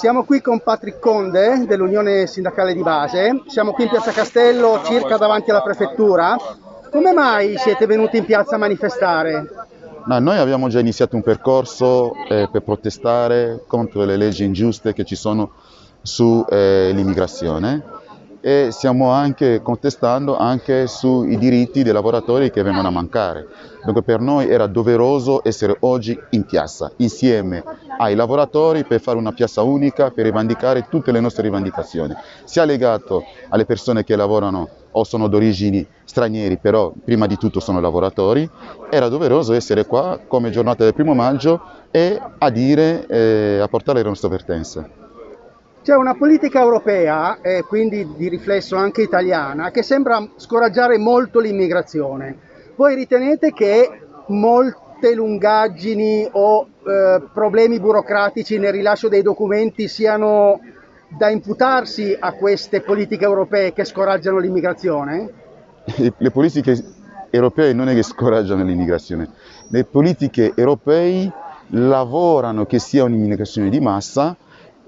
Siamo qui con Patrick Conde dell'Unione Sindacale di Base, siamo qui in Piazza Castello circa davanti alla prefettura. Come mai siete venuti in piazza a manifestare? No, noi abbiamo già iniziato un percorso eh, per protestare contro le leggi ingiuste che ci sono sull'immigrazione eh, e stiamo anche contestando anche sui diritti dei lavoratori che vengono a mancare. Dunque per noi era doveroso essere oggi in piazza, insieme ai lavoratori per fare una piazza unica, per rivendicare tutte le nostre rivendicazioni, sia legato alle persone che lavorano o sono d'origini stranieri, però prima di tutto sono lavoratori, era doveroso essere qua come giornata del primo maggio e a dire, eh, a portare le nostre vertenze. C'è una politica europea, e quindi di riflesso anche italiana, che sembra scoraggiare molto l'immigrazione. Voi ritenete che molte lungaggini o eh, problemi burocratici nel rilascio dei documenti siano da imputarsi a queste politiche europee che scoraggiano l'immigrazione? Le politiche europee non è che scoraggiano l'immigrazione, le politiche europee lavorano che sia un'immigrazione di massa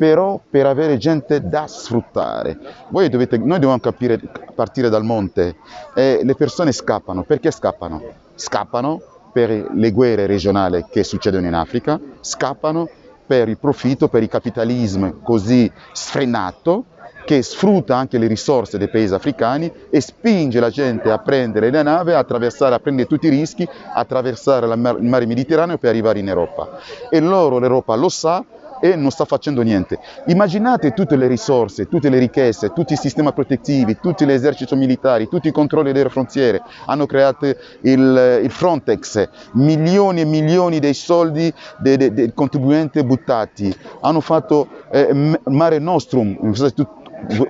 però per avere gente da sfruttare. Dovete, noi dobbiamo capire, partire dal monte, eh, le persone scappano, perché scappano? Scappano per le guerre regionali che succedono in Africa, scappano per il profitto, per il capitalismo così sfrenato, che sfrutta anche le risorse dei paesi africani e spinge la gente a prendere le navi, a attraversare, a prendere tutti i rischi, attraversare il mare Mediterraneo per arrivare in Europa. E loro, l'Europa lo sa, e non sta facendo niente. Immaginate tutte le risorse, tutte le ricchezze, tutti i sistemi protettivi, tutti gli eserciti militari, tutti i controlli delle frontiere, hanno creato il, il Frontex, milioni e milioni dei soldi dei, dei, dei contribuenti buttati, hanno fatto eh, Mare Nostrum,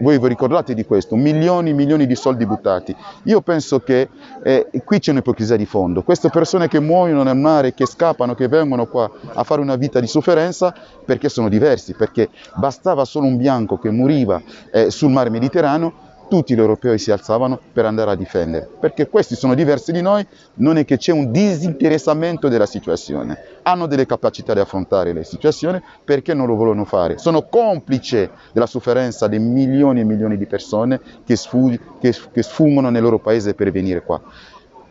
voi vi ricordate di questo, milioni e milioni di soldi buttati. Io penso che eh, qui c'è un'ipocrisia di fondo. Queste persone che muoiono nel mare, che scappano, che vengono qua a fare una vita di sofferenza, perché sono diversi, perché bastava solo un bianco che moriva eh, sul mare Mediterraneo tutti gli europei si alzavano per andare a difendere, perché questi sono diversi di noi, non è che c'è un disinteressamento della situazione, hanno delle capacità di affrontare le situazioni, perché non lo vogliono fare? Sono complici della sofferenza di milioni e milioni di persone che, sfug che, che sfumano nel loro paese per venire qua.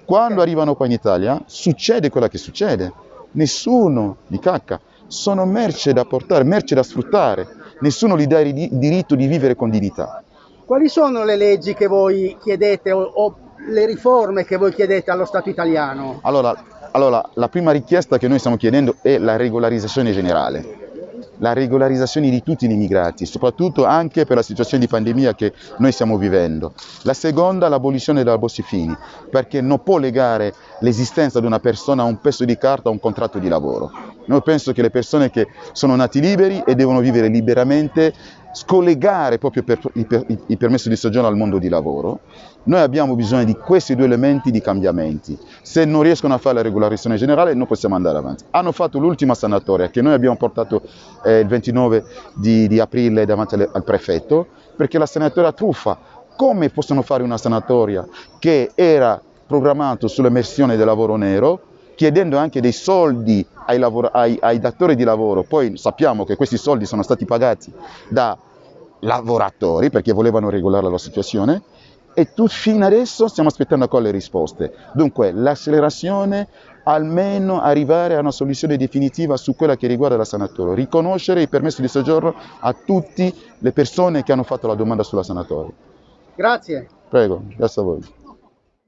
Quando arrivano qua in Italia succede quello che succede, nessuno li cacca, sono merce da portare, merce da sfruttare, nessuno gli dà il diritto di vivere con dignità. Quali sono le leggi che voi chiedete o, o le riforme che voi chiedete allo Stato italiano? Allora, allora, la prima richiesta che noi stiamo chiedendo è la regolarizzazione generale la regolarizzazione di tutti gli immigrati, soprattutto anche per la situazione di pandemia che noi stiamo vivendo. La seconda, l'abolizione della Bossi-Fini, perché non può legare l'esistenza di una persona a un pezzo di carta, a un contratto di lavoro. Noi penso che le persone che sono nati liberi e devono vivere liberamente scollegare proprio per, il, per, il, permesso di soggiorno al mondo di lavoro, noi abbiamo bisogno di questi due elementi di cambiamenti. Se non riescono a fare la regolarizzazione generale non possiamo andare avanti. Hanno fatto l'ultima sanatoria che noi abbiamo portato eh, il 29 di, di aprile davanti al, al prefetto, perché la sanatoria truffa. Come possono fare una sanatoria che era programmata sull'emersione del lavoro nero, chiedendo anche dei soldi ai, ai, ai, datori di lavoro, poi sappiamo che questi soldi sono stati pagati da lavoratori perché volevano regolare la situazione e tu, fino adesso stiamo aspettando ancora le risposte. Dunque l'accelerazione, almeno arrivare a una soluzione definitiva su quella che riguarda la sanatoria, riconoscere il permesso di soggiorno a tutte le persone che hanno fatto la domanda sulla sanatoria. Grazie. Prego, grazie a voi.